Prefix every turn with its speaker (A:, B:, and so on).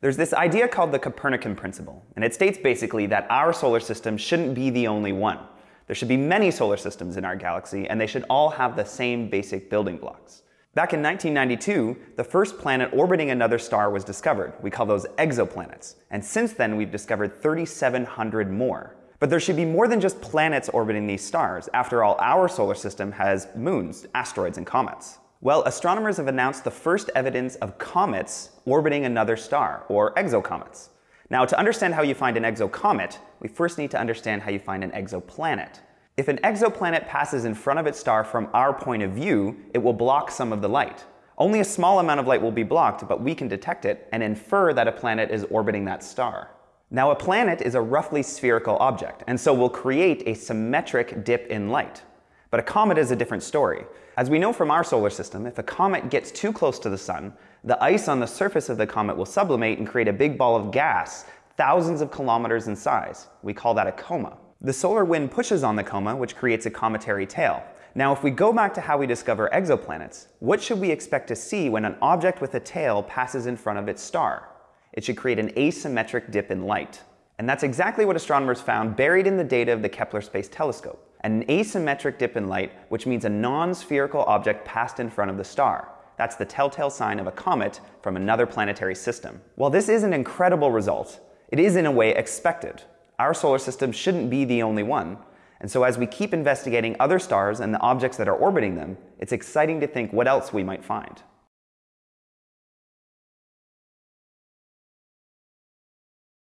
A: There's this idea called the Copernican principle, and it states basically that our solar system shouldn't be the only one. There should be many solar systems in our galaxy, and they should all have the same basic building blocks. Back in 1992, the first planet orbiting another star was discovered. We call those exoplanets. And since then, we've discovered 3,700 more. But there should be more than just planets orbiting these stars. After all, our solar system has moons, asteroids, and comets. Well, astronomers have announced the first evidence of comets orbiting another star, or exocomets. Now, to understand how you find an exocomet, we first need to understand how you find an exoplanet. If an exoplanet passes in front of its star from our point of view, it will block some of the light. Only a small amount of light will be blocked, but we can detect it and infer that a planet is orbiting that star. Now, a planet is a roughly spherical object, and so will create a symmetric dip in light. But a comet is a different story. As we know from our solar system, if a comet gets too close to the sun, the ice on the surface of the comet will sublimate and create a big ball of gas thousands of kilometers in size. We call that a coma. The solar wind pushes on the coma, which creates a cometary tail. Now, if we go back to how we discover exoplanets, what should we expect to see when an object with a tail passes in front of its star? It should create an asymmetric dip in light. And that's exactly what astronomers found buried in the data of the Kepler Space Telescope. An asymmetric dip in light, which means a non-spherical object passed in front of the star. That's the telltale sign of a comet from another planetary system. While this is an incredible result, it is in a way expected. Our solar system shouldn't be the only one. And so as we keep investigating other stars and the objects that are orbiting them, it's exciting to think what else we might find.